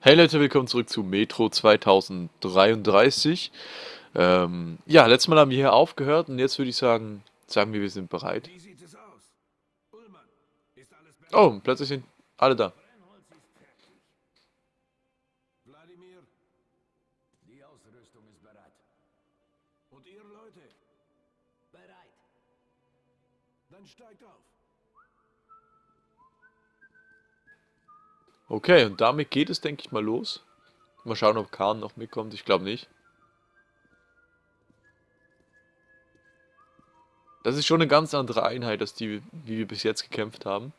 Hey Leute, willkommen zurück zu Metro 2033. Ähm, ja, letztes Mal haben wir hier aufgehört und jetzt würde ich sagen, sagen wir, wir sind bereit. Wie sieht es aus? Ullmann, ist alles bereit? Oh, plötzlich sind alle da. Wladimir, Die Ausrüstung ist bereit. und ihr Leute, Bereit. dann steigt auf. Okay, und damit geht es, denke ich mal, los. Mal schauen, ob Khan noch mitkommt. Ich glaube nicht. Das ist schon eine ganz andere Einheit, als die, wie wir bis jetzt gekämpft haben.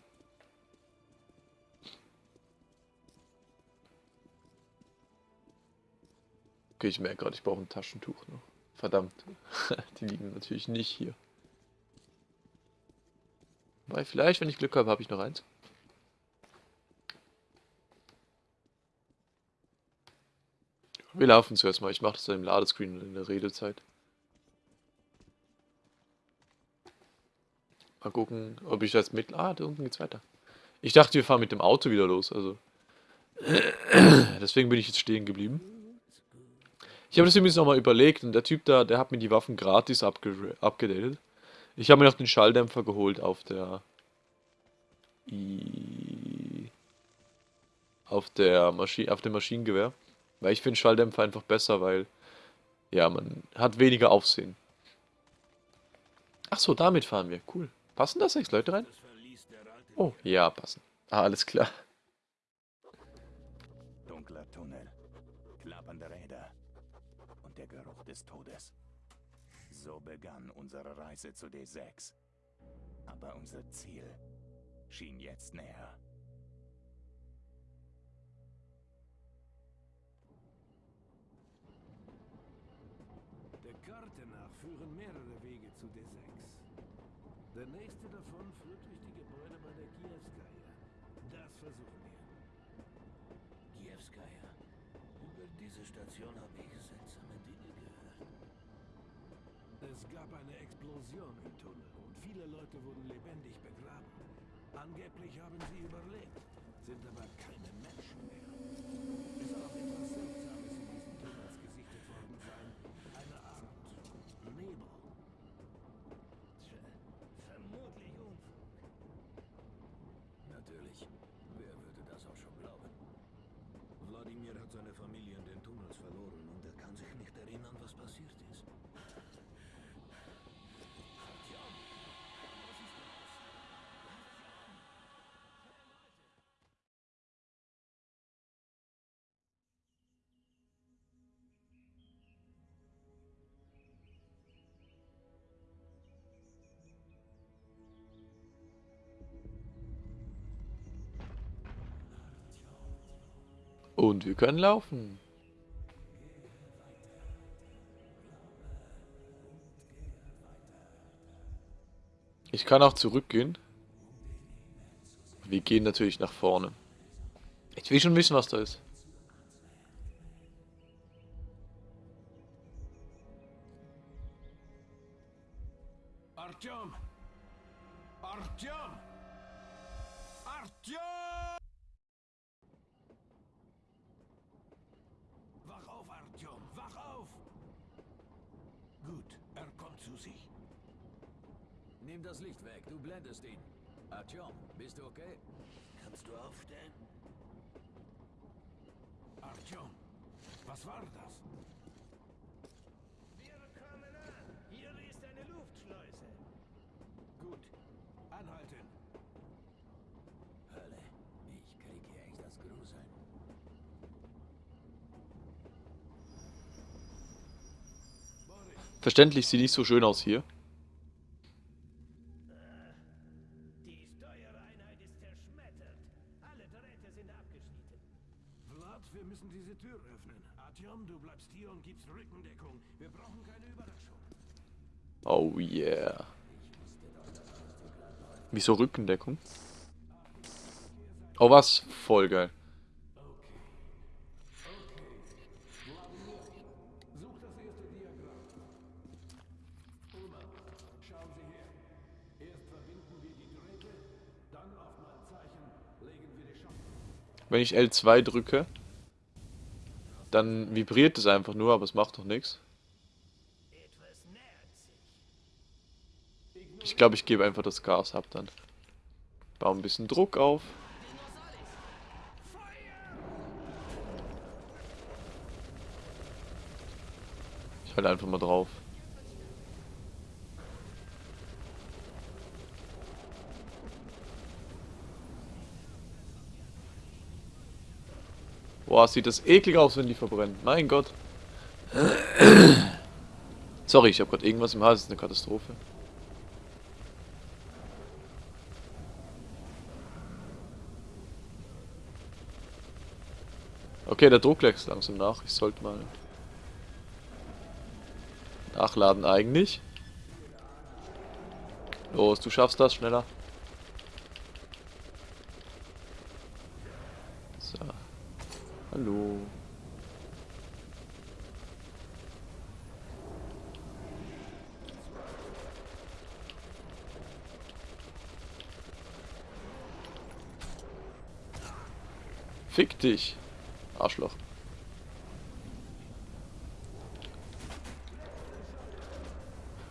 Okay, ich merke gerade, ich brauche ein Taschentuch noch. Verdammt. die liegen natürlich nicht hier. Weil vielleicht, wenn ich Glück habe, habe ich noch eins. Wir laufen zuerst mal. Ich mache das dann im Ladescreen in der Redezeit. Mal gucken, ob ich das mit... Ah, da unten geht's weiter. Ich dachte, wir fahren mit dem Auto wieder los, also... Deswegen bin ich jetzt stehen geblieben. Ich habe das übrigens nochmal überlegt und der Typ da, der hat mir die Waffen gratis abge abgedatet. Ich habe mir noch den Schalldämpfer geholt auf der... I auf der Maschine, auf dem Maschinengewehr. Weil ich finde Schalldämpfer einfach besser, weil ja, man hat weniger Aufsehen. Ach so, damit fahren wir. Cool. Passen da sechs Leute rein? Oh, ja, passen. Ah, alles klar. Dunkler Tunnel, klappernde Räder und der Geruch des Todes. So begann unsere Reise zu D6. Aber unser Ziel schien jetzt näher. Karte nach führen mehrere Wege zu D6. Der nächste davon führt durch die Gebäude bei der Kievskaya. Das versuchen wir. Kievskaya. Über diese Station habe ich seltsame Dinge gehört. Es gab eine Explosion im Tunnel und viele Leute wurden lebendig begraben. Angeblich haben sie überlebt, sind aber keine Menschen mehr. Und wir können laufen. Ich kann auch zurückgehen. Wir gehen natürlich nach vorne. Ich will schon wissen, was da ist. Artyom! Artyom! Artyom! Wach auf, Artyom! Wach auf! Gut, er kommt zu sich. Nimm das Licht weg, du blendest ihn. Artyom, bist du okay? Kannst du aufstehen? Artyom, was war das? Wir kommen an. Hier ist eine Luftschleuse. Gut, anhalten. Hölle, ich krieg hier echt das Gruseln. Boris, Verständlich sieht nicht so schön aus hier. Die Steuereinheit ist zerschmettert. Alle Drähte sind abgeschnitten. Vlad, wir müssen diese Tür öffnen. Artyom, du bleibst hier und gibst Rückendeckung. Wir brauchen keine Überraschung. Oh yeah. Wieso Rückendeckung? Oh was? Voll geil. Such das erste Diagramm. Ullmann, schauen Sie her. Erst verbinden wir die Drähte, dann auf mein Zeichen legen wir die Schacht. Wenn ich L2 drücke, dann vibriert es einfach nur, aber es macht doch nichts. Ich glaube, ich gebe einfach das Gas ab dann. Baue ein bisschen Druck auf. Ich halte einfach mal drauf. Boah, sieht das eklig aus, wenn die verbrennen. Mein Gott. Sorry, ich habe gerade irgendwas im Hals. Das ist eine Katastrophe. Okay, der Druck lässt langsam nach. Ich sollte mal nachladen eigentlich. Los, du schaffst das schneller. So. Hallo. Fick dich. Arschloch.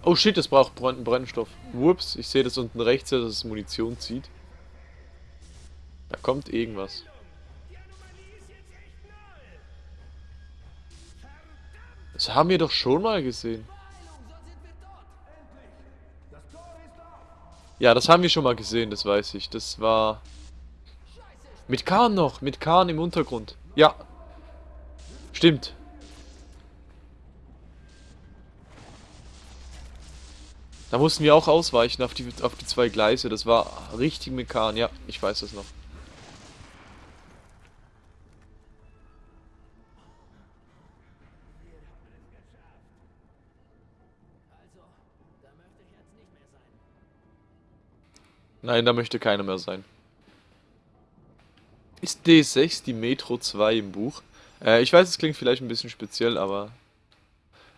Oh shit, es braucht Brenn Brennstoff. Whoops, ich sehe das unten rechts, dass es Munition zieht. Da kommt irgendwas. Das haben wir doch schon mal gesehen. Ja, das haben wir schon mal gesehen, das weiß ich. Das war... Mit Kahn noch, mit Kahn im Untergrund. Ja. Stimmt. Da mussten wir auch ausweichen auf die, auf die zwei Gleise. Das war richtig mit Kahn. Ja, ich weiß das noch. Nein, da möchte keiner mehr sein. Ist D6 die Metro 2 im Buch? Äh, ich weiß, es klingt vielleicht ein bisschen speziell, aber...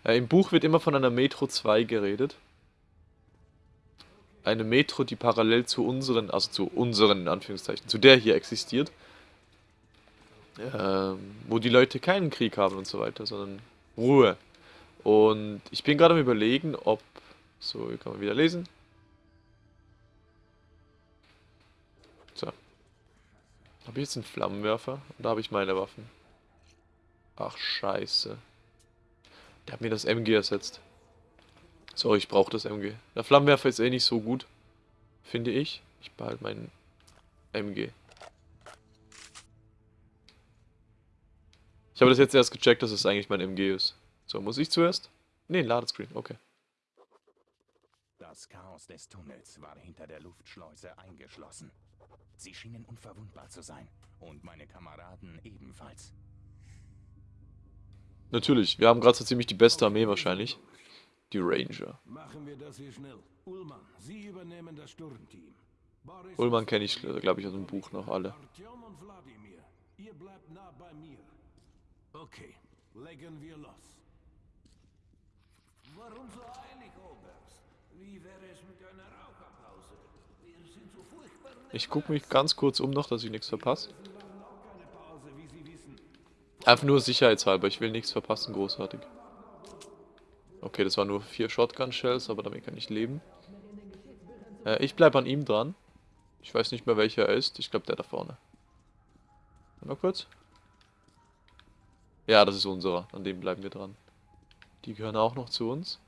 Äh, Im Buch wird immer von einer Metro 2 geredet. Eine Metro, die parallel zu unseren, also zu unseren, in Anführungszeichen, zu der hier existiert. Ähm, wo die Leute keinen Krieg haben und so weiter, sondern Ruhe. Und ich bin gerade am überlegen, ob... So, hier kann man wieder lesen. Habe ich jetzt einen Flammenwerfer? Und da habe ich meine Waffen. Ach, scheiße. Der hat mir das MG ersetzt. Sorry, ich brauche das MG. Der Flammenwerfer ist eh nicht so gut. Finde ich. Ich behalte meinen MG. Ich habe das jetzt erst gecheckt, dass es eigentlich mein MG ist. So, muss ich zuerst? Ne, Ladescreen, okay. Das Chaos des Tunnels war hinter der Luftschleuse eingeschlossen. Sie schienen unverwundbar zu sein. Und meine Kameraden ebenfalls. Natürlich, wir haben gerade so ziemlich die beste Armee wahrscheinlich. Die Ranger. Machen wir das hier schnell. Ullmann, Sie übernehmen das Sturmteam. Boris Ullmann kenne ich, glaube ich, aus dem Buch noch alle. Artyom und Wladimir, ihr bleibt nah bei mir. Okay, legen wir los. Warum so eilig, Oberst? Wie wäre es mit einer Raucherpause? Wir sind so furchtbar. Ich gucke mich ganz kurz um noch, dass ich nichts verpasse. Einfach nur sicherheitshalber, ich will nichts verpassen, großartig. Okay, das waren nur vier Shotgun-Shells, aber damit kann ich leben. Äh, ich bleibe an ihm dran. Ich weiß nicht mehr, welcher er ist. Ich glaube, der da vorne. Mal kurz. Ja, das ist unserer. An dem bleiben wir dran. Die gehören auch noch zu uns.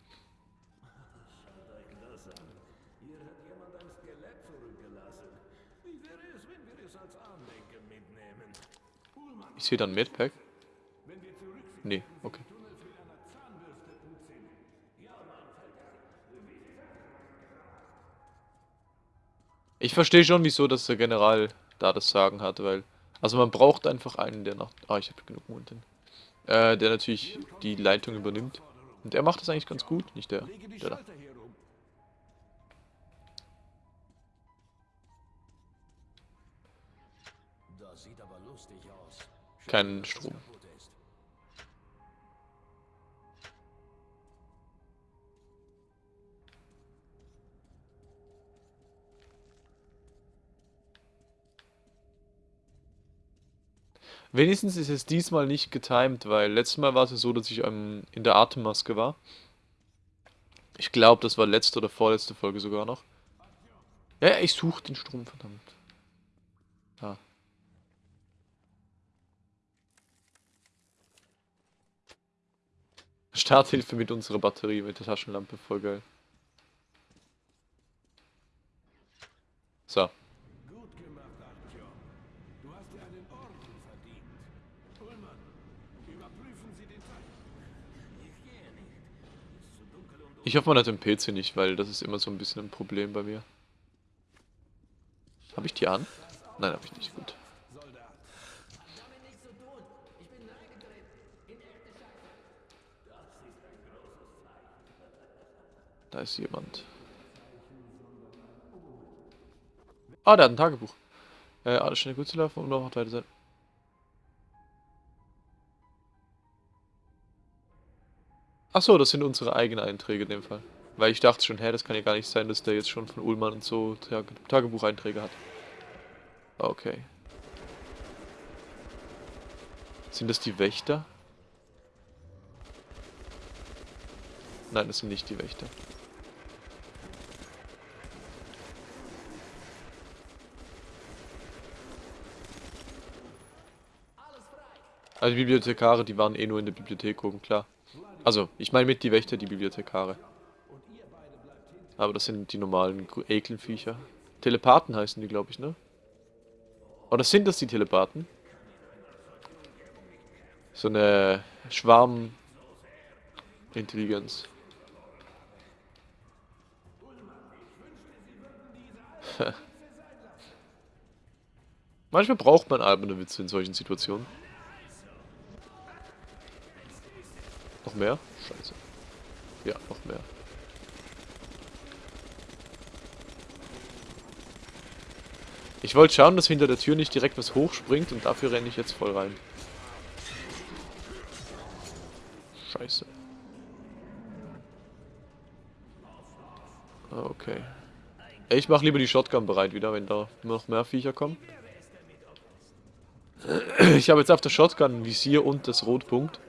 Ich sehe dann Medpack. Nee, okay. Ich verstehe schon, wieso dass der General da das Sagen hat, weil... Also man braucht einfach einen, der nach... Ah, ich habe genug Mund. Äh, der natürlich die Leitung übernimmt. Und er macht das eigentlich ganz gut, nicht der, der da. Kein Strom. Wenigstens ist es diesmal nicht getimed, weil letztes Mal war es so, dass ich ähm, in der Atemmaske war. Ich glaube, das war letzte oder vorletzte Folge sogar noch. Ja, ich suche den Strom, verdammt. Starthilfe mit unserer Batterie, mit der Taschenlampe, voll geil. So. Gut gemacht, Artyom. Du hast dir einen Orden verdient. Ullmann, überprüfen Sie den Teil. Ich gehe nicht. Es ist zu dunkel und Ich hoffe, man hat den PC nicht, weil das ist immer so ein bisschen ein Problem bei mir. Habe ich die an? Nein, habe ich nicht. Gut. Da ist jemand. Ah, der hat ein Tagebuch. Äh, alles schnell gut zu laufen und noch weiter sein. Ach so, das sind unsere eigenen Einträge in dem Fall. Weil ich dachte schon, hä, das kann ja gar nicht sein, dass der jetzt schon von Ullmann und so Tage Tagebucheinträge hat. Okay. Sind das die Wächter? Nein, das sind nicht die Wächter. Also die Bibliothekare, die waren eh nur in der Bibliothek oben, klar. Also, ich meine mit die Wächter, die Bibliothekare. Aber das sind die normalen Gru- Ekelviecher. Telepathen heißen die, glaube ich, ne? Oder sind das die Telepathen? So eine Schwarm-Intelligenz. Manchmal braucht man alberne Witze in solchen Situationen. Noch mehr? Scheiße. Ja, noch mehr. Ich wollte schauen, dass hinter der Tür nicht direkt was hochspringt und dafür renne ich jetzt voll rein. Scheiße. Ah, Okay. Ich mache lieber die Shotgun bereit wieder, wenn da noch mehr Viecher kommen. Ich habe jetzt auf der Shotgun ein Visier und das Rotpunkt.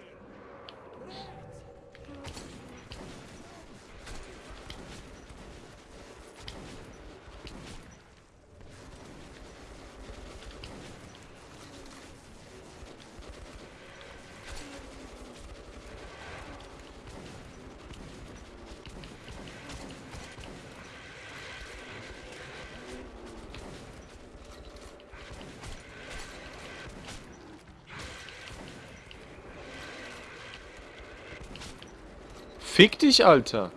Fick dich, Alter.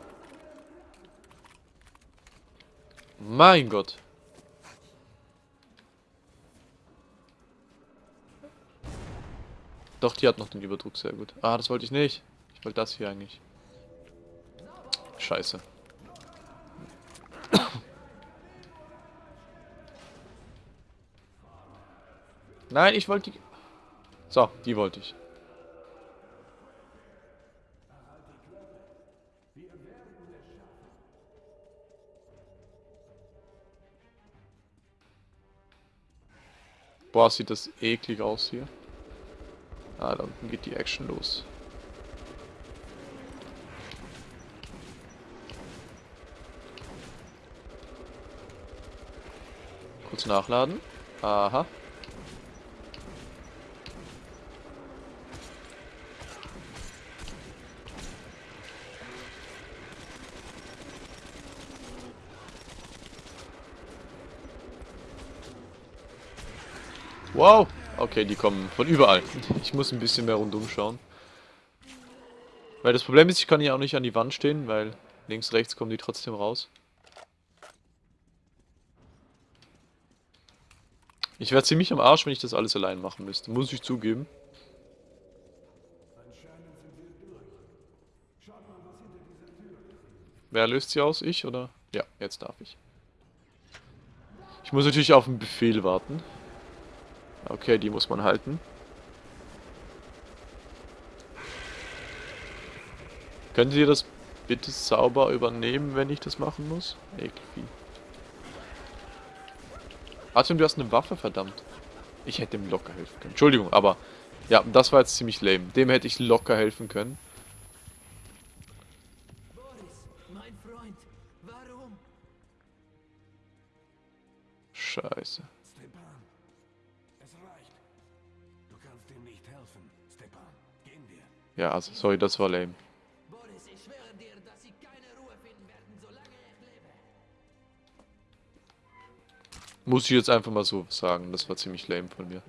Mein Gott. Doch, die hat noch den Überdruck, sehr gut. Ah, das wollte ich nicht. Ich wollte das hier eigentlich. Scheiße. Nein, ich wollte die... So, die wollte ich. Boah, sieht das eklig aus hier. Ah, da unten geht die Action los. Kurz nachladen. Aha. Wow. Okay, die kommen von überall. Ich muss ein bisschen mehr rundum schauen. Weil das Problem ist, ich kann hier auch nicht an die Wand stehen, weil links, rechts kommen die trotzdem raus. Ich wäre ziemlich am Arsch, wenn ich das alles allein machen müsste. Muss ich zugeben. Wer löst sie aus? Ich oder? Ja, jetzt darf ich. Ich muss natürlich auf einen Befehl warten. Okay, die muss man halten. Könnt ihr das bitte sauber übernehmen, wenn ich das machen muss? Ekelvieh. Artyom, du hast eine Waffe, verdammt. Ich hätte ihm locker helfen können. Entschuldigung, aber ja, das war jetzt ziemlich lame. Dem hätte ich locker helfen können. Boris, mein Freund, warum? Scheiße. Ja, also, sorry, das war lame. Boris, ich schwöre dir, dass sie keine Ruhe finden werden, solange ich lebe. Muss ich jetzt einfach mal so sagen. Das war ziemlich lame von mir.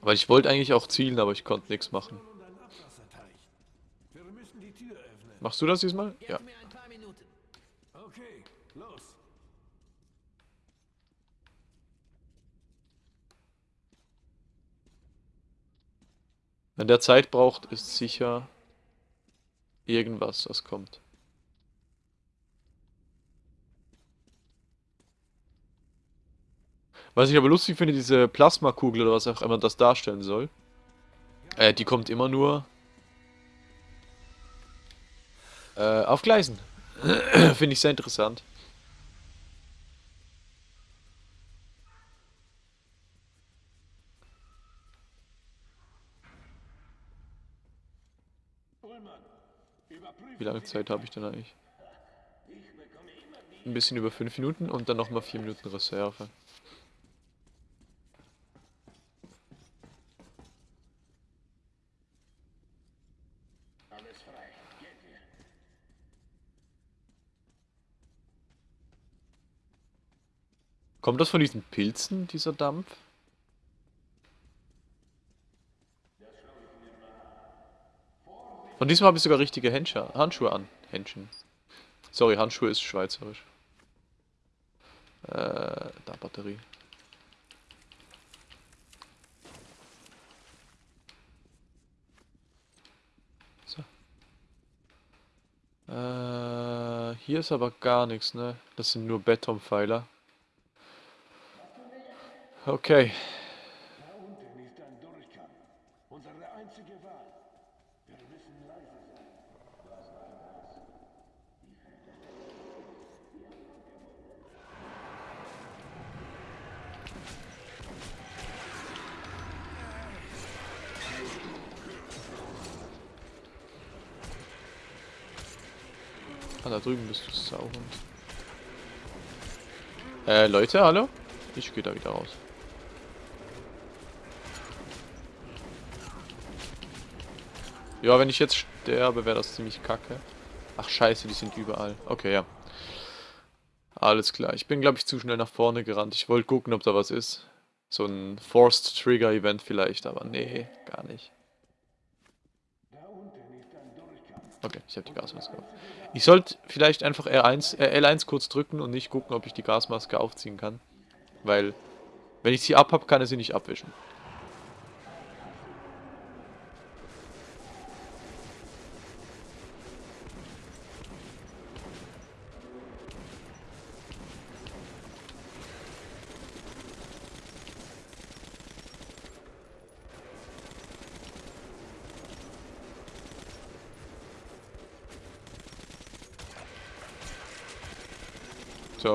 Weil ich wollte eigentlich auch zielen, aber ich konnte nichts machen. Machst du das diesmal? Ja. mir ein paar Minuten. Okay, los. Wenn der Zeit braucht, ist sicher irgendwas, was kommt. Was ich aber lustig finde, diese Plasmakugel oder was auch immer das darstellen soll, äh, die kommt immer nur äh, auf Gleisen. finde ich sehr interessant. Ullmann, überprüfen Wie lange Zeit habe ich denn eigentlich? Ein bisschen über 5 Minuten und dann nochmal 4 Minuten Reserve. Kommt das von diesen Pilzen, dieser Dampf? Und diesmal habe ich sogar richtige Handschuhe, Handschuhe an. Händchen. Sorry, Handschuhe ist schweizerisch. Äh, da Batterie. So. Äh, hier ist aber gar nichts, ne? Das sind nur Betonpfeiler. Okay. Da unten ist ein Durchgang. Unsere einzige Wahl. Wir müssen leise sein. Ah, da drüben bist du Sauhund. Äh, Leute, hallo? Ich gehe da wieder raus. Ja, wenn ich jetzt sterbe, wäre das ziemlich kacke. Ach scheiße, die sind überall. Okay, ja. Alles klar. Ich bin, glaube ich, zu schnell nach vorne gerannt. Ich wollte gucken, ob da was ist. So ein Forced Trigger Event vielleicht, aber nee, gar nicht. Okay, ich habe die Gasmaske. Ich sollte vielleicht einfach R1, äh, L1 kurz drücken und nicht gucken, ob ich die Gasmaske aufziehen kann. Weil, wenn ich sie abhab, kann er sie nicht abwischen.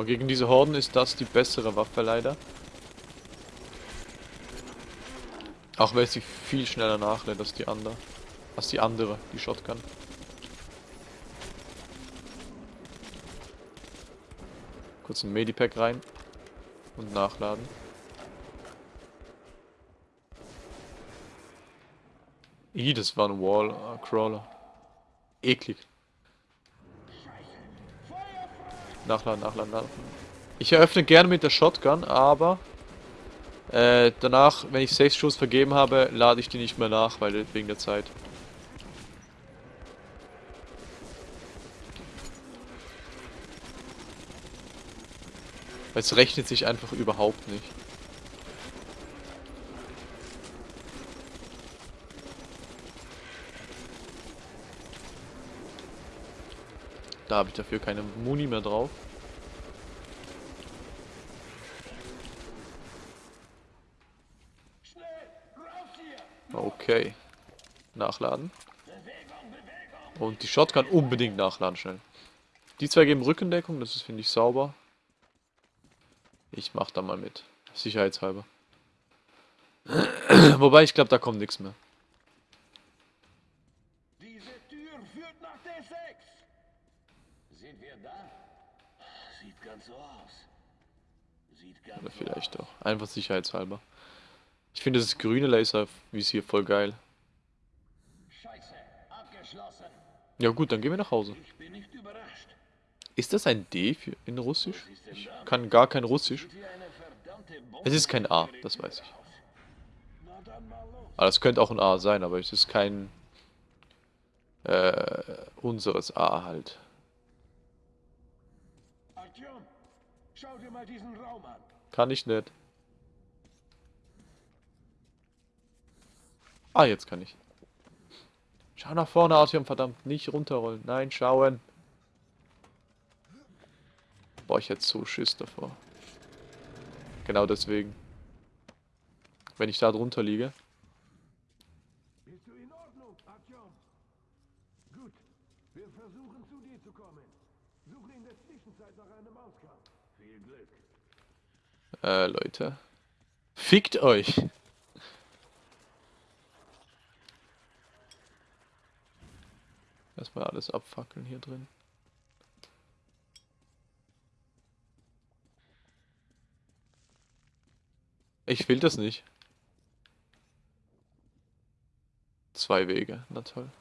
So, gegen diese Horden ist das die bessere Waffe leider. Auch weil sie viel schneller nachlädt als die andere. Als die andere, die Shotgun. Kurz ein Medipack rein. Und nachladen. Ih, das war ein Wall-Crawler. Eklig. Nachladen, nachladen, nachladen. Ich eröffne gerne mit der Shotgun, aber äh, danach, wenn ich 6 Schuss vergeben habe, lade ich die nicht mehr nach, weil wegen der Zeit. Es rechnet sich einfach überhaupt nicht. Da habe ich dafür keine Muni mehr drauf. Okay. Nachladen. Und die Shotgun unbedingt nachladen schnell. Die zwei geben Rückendeckung, das ist, finde ich, sauber. Ich mach da mal mit. Sicherheitshalber. Wobei, ich glaube, da kommt nichts mehr. Ganz so aus. Sieht ganz Oder vielleicht doch. Einfach sicherheitshalber. Ich finde das grüne Laser visier voll geil. Scheiße, abgeschlossen. Ja gut, dann gehen wir nach Hause. Ist das ein D für in Russisch? Ich kann gar kein Russisch. Wie Es ist kein A, das weiß ich. Aber das könnte auch ein A sein, aber es ist kein äh, unseres A halt. Artyom, schau dir mal diesen Raum an. Kann ich nicht. Ah, jetzt kann ich. Schau nach vorne, Artyom, verdammt. Nicht runterrollen. Nein, schauen. Boah, ich hätte so Schiss davor. Genau deswegen. Wenn ich da drunter liege. Bist du in Ordnung, Artyom? Gut. Wir versuchen zu dir zu kommen. Suche in der Zwischenzeit nach einem Ausgang. Äh, Leute. Fickt euch. Erstmal alles abfackeln hier drin. Ich will das nicht. Zwei Wege, na toll.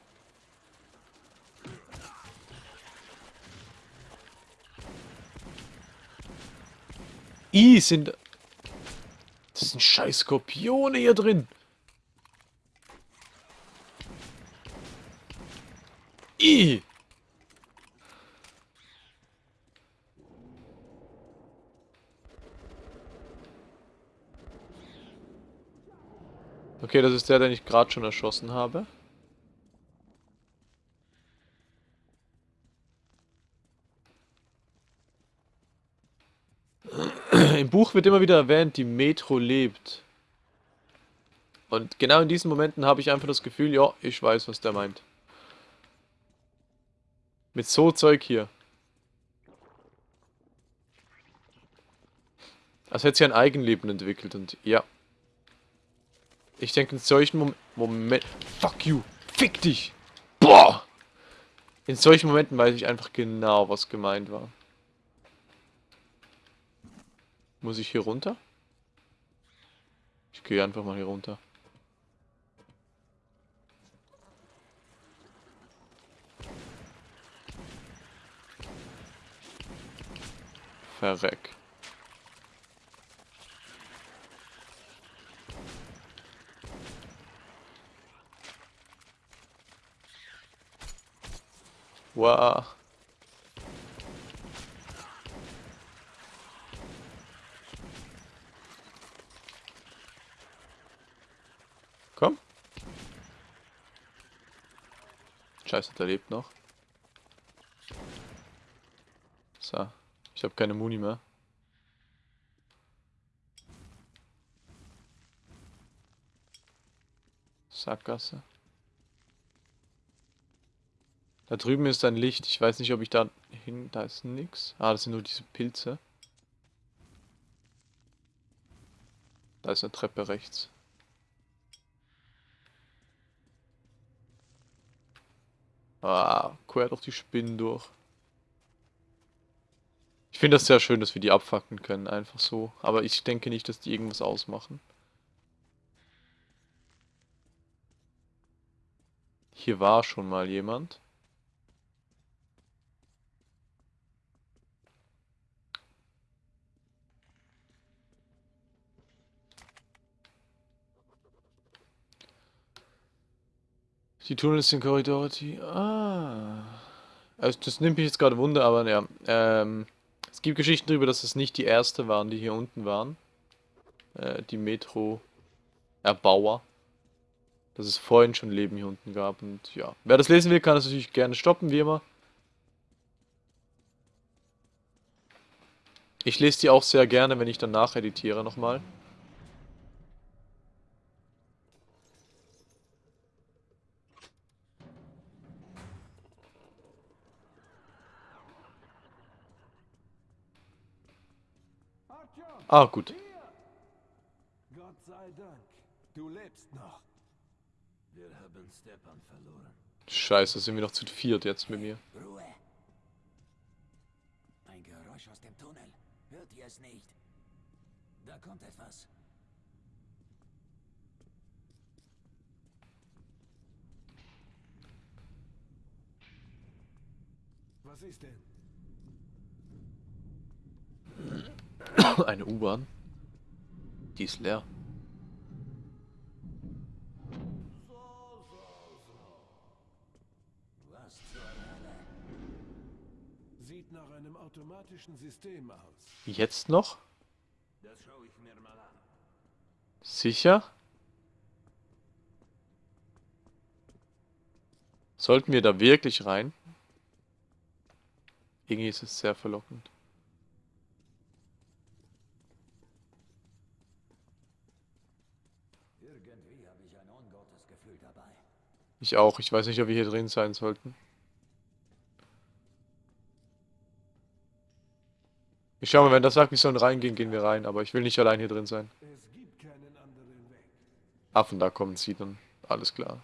I sind. Das sind scheiß Skorpione hier drin. I. Okay, das ist der, den ich gerade schon erschossen habe. Im Buch wird immer wieder erwähnt, die Metro lebt. Und genau in diesen Momenten habe ich einfach das Gefühl, ja, ich weiß, was der meint. Mit so Zeug hier. Als hätte sie ein Eigenleben entwickelt und ja. Ich denke in solchen Mom Momenten... Fuck you! Fick dich! Boah! In solchen Momenten weiß ich einfach genau, was gemeint war. Muss ich hier runter? Ich gehe einfach mal hier runter. Verreck. Wow. Scheiße, der lebt noch. So. Ich habe keine Muni mehr. Sackgasse. Da drüben ist ein Licht. Ich weiß nicht, ob ich da hin... Da ist nix. Ah, das sind nur diese Pilze. Da ist eine Treppe rechts. Ah, quer durch die Spinnen durch. Ich finde das sehr schön, dass wir die abfacken können, einfach so. Aber ich denke nicht, dass die irgendwas ausmachen. Hier war schon mal jemand. Die Tunnels sind Korridore, die... Ah. Also das nimmt mich jetzt gerade Wunder, aber ja. Ähm, es gibt Geschichten darüber, dass es nicht die erste waren, die hier unten waren. Äh, die Metro-Erbauer. Dass es vorhin schon Leben hier unten gab und ja. Wer das lesen will, kann das natürlich gerne stoppen, wie immer. Ich lese die auch sehr gerne, wenn ich dann nacheditiere nochmal. Ah, gut. Gott sei Dank. Du lebst noch. Wir haben Stepan verloren. Scheiße, sind wir noch zu viert jetzt mit mir. Ruhe. Ein Geräusch aus dem Tunnel. Hört ihr es nicht? Da kommt etwas. Was ist denn? Eine U-Bahn. Die ist leer. Sieht nach einem automatischen System aus. Jetzt noch? Das schaue ich mir mal an. Sicher? Sollten wir da wirklich rein? Irgendwie ist es sehr verlockend. Irgendwie habe ich ein ungutes Gefühl dabei. Ich auch. Ich weiß nicht, ob wir hier drin sein sollten. Ich schau mal, wenn das sagt, wir sollen reingehen, gehen wir rein. Aber ich will nicht allein hier drin sein. Affen da kommen sie dann. Alles klar.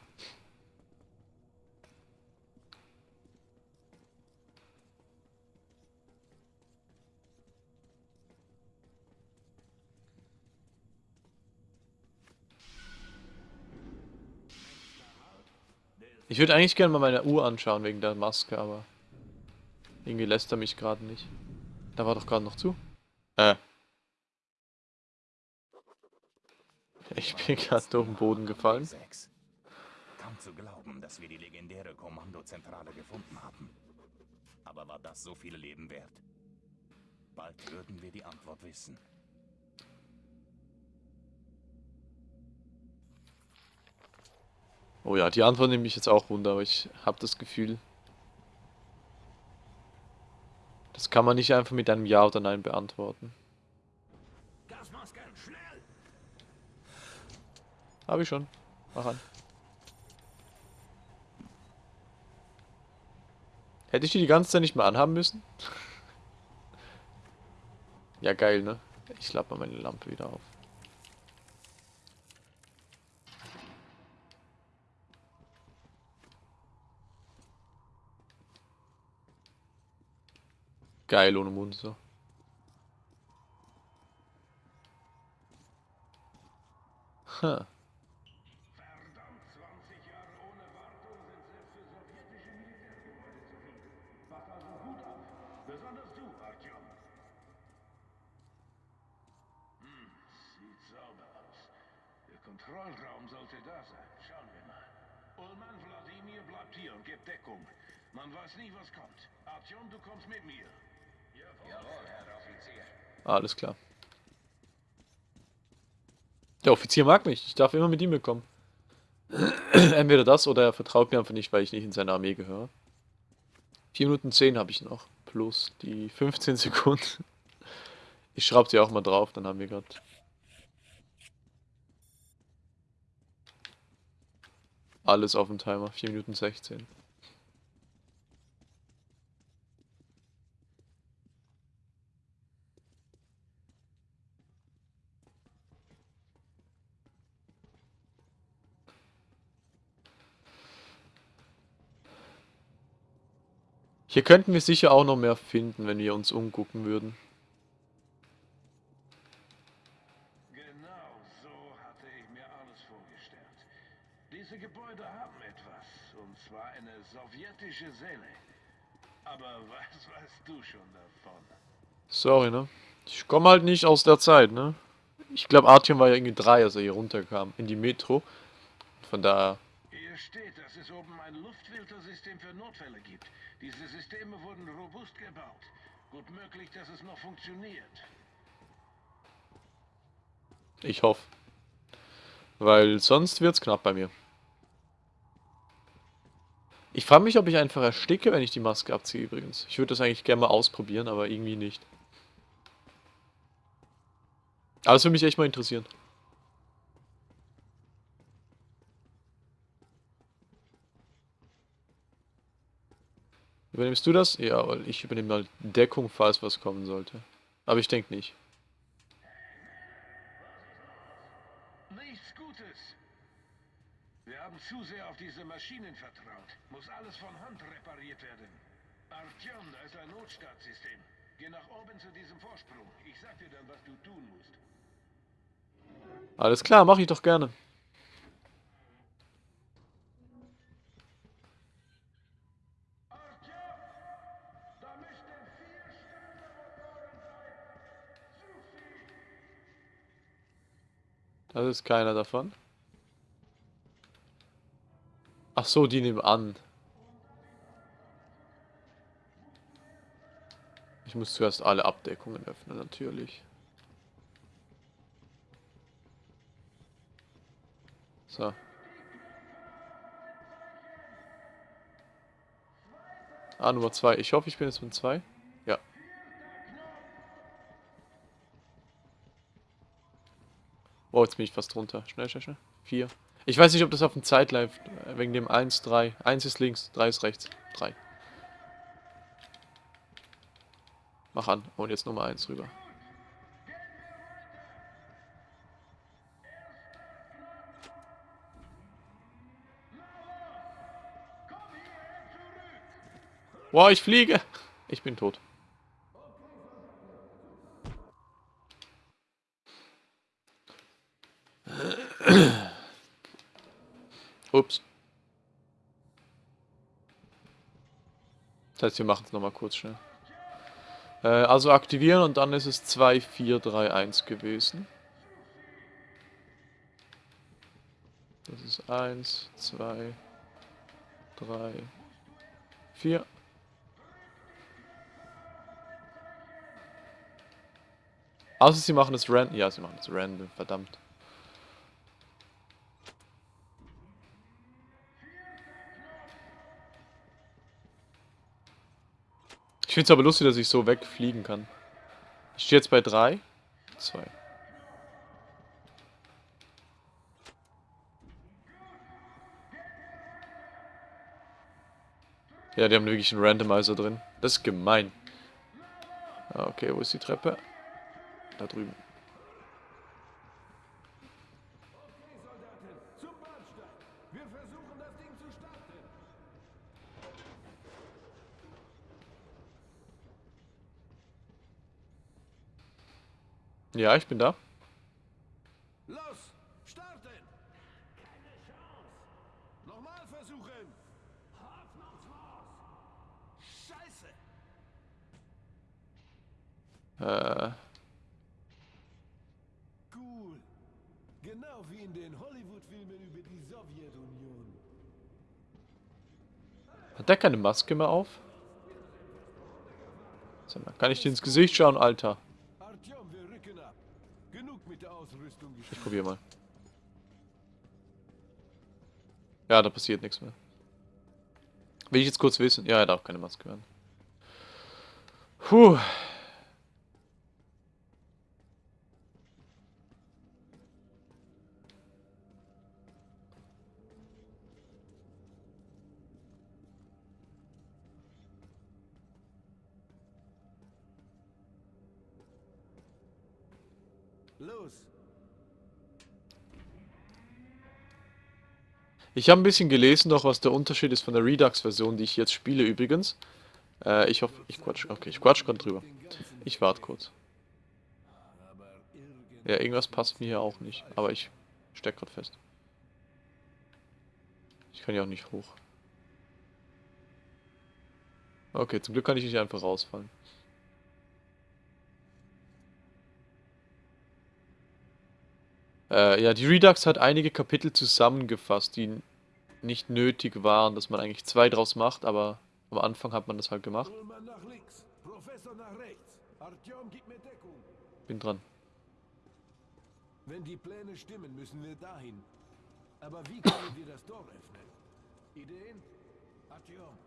Ich würde eigentlich gerne mal meine Uhr anschauen wegen der Maske, aber irgendwie lässt er mich gerade nicht. Da war doch gerade noch zu. Äh. Ich bin gerade auf den Boden gefallen. D6. Kaum zu glauben, dass wir die legendäre Kommandozentrale gefunden haben. Aber war das so viele Leben wert? Bald würden wir die Antwort wissen. Oh ja, die Antwort nehme ich jetzt auch runter, aber ich habe das Gefühl, das kann man nicht einfach mit einem Ja oder Nein beantworten. Habe ich schon. Mach an. Hätte ich die die ganze Zeit nicht mehr anhaben müssen? ja, geil, ne? Ich lade mal meine Lampe wieder auf. Geil ohne Mund so. Huh. Verdammt, 20 Jahre ohne Wartung sind selbst für sowjetische Militärgebäude zu viel. Pass also gut auf. Besonders du, Artyom. Hm, sieht sauber aus. Der Kontrollraum sollte da sein. Schauen wir mal. Ullmann Wladimir bleibt hier und gibt Deckung. Man weiß nie, was kommt. Artyom, du kommst mit mir. Offizier. Alles klar. Der Offizier mag mich. Ich darf immer mit ihm mitkommen. Entweder das oder er vertraut mir einfach nicht, weil ich nicht in seine Armee gehöre. 4 Minuten 10 habe ich noch. Plus die 15 Sekunden. Ich schraube sie auch mal drauf, dann haben wir gerade. Alles auf dem Timer. 4 Minuten 16. Hier könnten wir sicher auch noch mehr finden, wenn wir uns umgucken würden. Genau so hatte ich mir alles vorgestellt. Diese Gebäude haben etwas, und zwar eine sowjetische Seele. Aber was weißt du schon davon? Sorry, ne? Ich komme halt nicht aus der Zeit, ne? Ich glaube, Artyom war ja irgendwie drei, als er hier runterkam, in die Metro. Von daher, Hier steht, dass es oben ein Luftfiltersystem für Notfälle gibt. Diese Systeme wurden robust gebaut. Gut möglich, dass es noch funktioniert. ich hoffe. Weil sonst wird's knapp bei mir. Ich frage mich, ob ich einfach ersticke, wenn ich die Maske abziehe übrigens. Ich würde das eigentlich gerne mal ausprobieren, aber irgendwie nicht. Aber das würde mich echt mal interessieren. Übernimmst du das? Ja, weil ich übernehme mal Deckung, falls was kommen sollte. Aber ich denke nicht. Nichts Gutes. Wir haben zu sehr auf diese Maschinen vertraut. Muss alles von Hand repariert werden. Artyom, da ist ein Notstartsystem. Geh nach oben zu diesem Vorsprung. Ich sag dir dann, was du tun musst. Alles klar, mache ich doch gerne. Das ist keiner davon. Ach so, die nehmen an. Ich muss zuerst alle Abdeckungen öffnen, natürlich. So. Ah, Nummer 2. Ich hoffe, ich bin jetzt mit 2. Ja. Oh, jetzt bin ich fast drunter. Schnell, schnell, schnell. 4. Ich weiß nicht, ob das auf dem Zeit läuft. äh, Wegen dem 1, 3. 1 ist links, 3 ist rechts. 3. Mach an. Und jetzt Nummer 1 rüber. Wow, ich fliege. Ich bin tot. Ups. Das heißt, wir machen es nochmal kurz schnell. Äh, also aktivieren und dann ist es 2, 4, 3, 1 gewesen. Das ist 1, 2, 3, 4. Außer sie machen es random. Ja, sie machen es random, verdammt. Finde es aber lustig, dass ich so wegfliegen kann. Ich stehe jetzt bei 3, 2. Ja, die haben wirklich einen Randomizer drin. Das ist gemein. Ah, Okay, wo ist die Treppe? Da drüben. Soldaten, zum Bahnsteig. Wir versuchen, das Ding zu starten. Ja, ich bin da. Los, starten! Keine Chance! Nochmal versuchen! Hoffnungslos! Scheiße! Äh, Cool. Genau wie in den Hollywood-Filmen über die Sowjetunion. hat der keine Maske mehr auf? Sag mal, kann ich dir ins Gesicht schauen, Alter? Ich gespielt. probier mal. Ja, da passiert nichts mehr. Will ich jetzt kurz wissen? Ja, er darf keine Maske werden. Puh. Ich habe ein bisschen gelesen, doch was der Unterschied ist von der Redux-Version, die ich jetzt spiele übrigens. Äh, ich hoffe, ich quatsch. Okay, ich quatsch gerade drüber. Ich warte kurz. Ja, irgendwas passt mir hier auch nicht. Aber ich steck gerade fest. Ich kann ja auch nicht hoch. Okay, zum Glück kann ich nicht einfach rausfallen. Äh, ja, die Redux hat einige Kapitel zusammengefasst, die nicht nötig waren, dass man eigentlich zwei draus macht, aber am Anfang hat man das halt gemacht. Bin dran. Wenn die Pläne stimmen, müssen wir dahin. Aber wie können wir das Tor öffnen? Ideen? Artyom,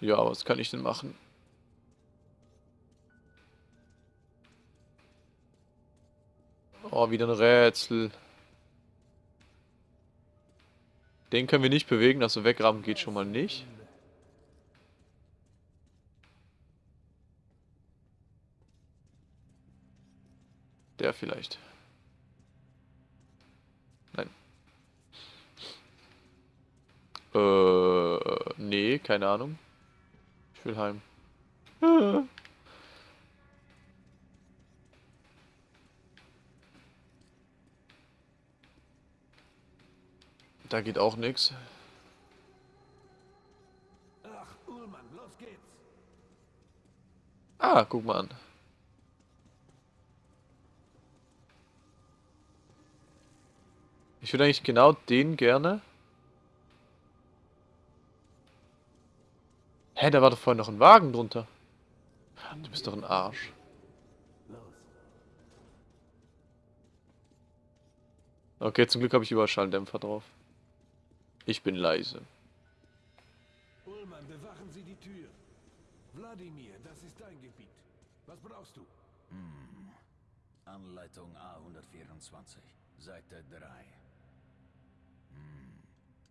Ja, was kann ich denn machen? Oh, wieder ein Rätsel. Den können wir nicht bewegen, also wegrammen geht schon mal nicht. Der vielleicht. Nein. Äh, nee, keine Ahnung. Ich will heim. Da geht auch nichts. Ach, Ullmann, los geht's. Ah, guck mal an. Ich würde eigentlich genau den gerne. Hä, da war doch vorhin noch ein Wagen drunter. Du bist doch ein Arsch. Okay, zum Glück habe ich überall Schalldämpfer drauf. Ich bin leise. Ullmann, bewachen Sie die Tür. Wladimir, das ist dein Gebiet. Was brauchst du? Anleitung A124, Seite 3. Hm.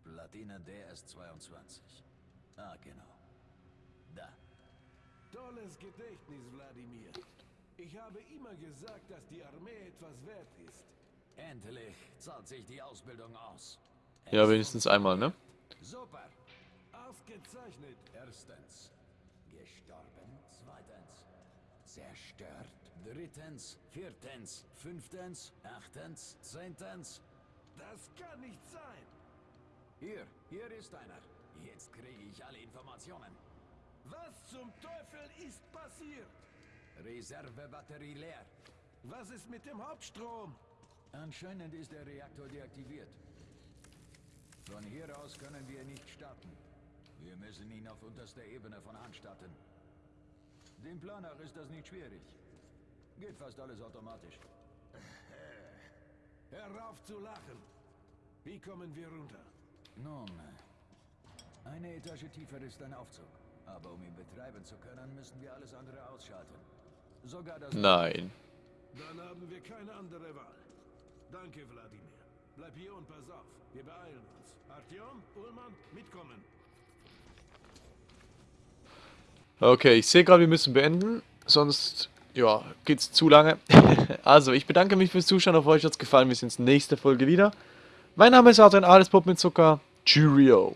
Platine DS22. Ah, genau. Da. Tolles Gedächtnis, Wladimir. Ich habe immer gesagt, dass die Armee etwas wert ist. Endlich zahlt sich die Ausbildung aus. Ja, wenigstens einmal, ne? Super. Ausgezeichnet. Erstens. Gestorben. Zweitens. Zerstört. Drittens. Viertens. Fünftens. Achtens. Zehntens. Das kann nicht sein. Hier, hier ist einer. Jetzt kriege ich alle Informationen. Was zum Teufel ist passiert? Reservebatterie leer. Was ist mit dem Hauptstrom? Anscheinend ist der Reaktor deaktiviert. Von hier aus können wir nicht starten. Wir müssen ihn auf unterster Ebene von Hand starten. Dem Planer ist das nicht schwierig. Geht fast alles automatisch. Hör auf zu lachen. Wie kommen wir runter? Nun, eine Etage tiefer ist ein Aufzug. Aber um ihn betreiben zu können, müssen wir alles andere ausschalten. Sogar das... Nein. Dann haben wir keine andere Wahl. Danke, Wladimir. Bleib hier und pass auf. Wir beeilen uns. Artyom, Ullmann, mitkommen. Okay, ich sehe gerade, wir müssen beenden. Sonst, ja, geht's zu lange. also, ich bedanke mich fürs Zuschauen. Auf euch hat's gefallen. Wir sehen uns nächste Folge wieder. Mein Name ist Adrian Alles Pop mit Zucker. Cheerio.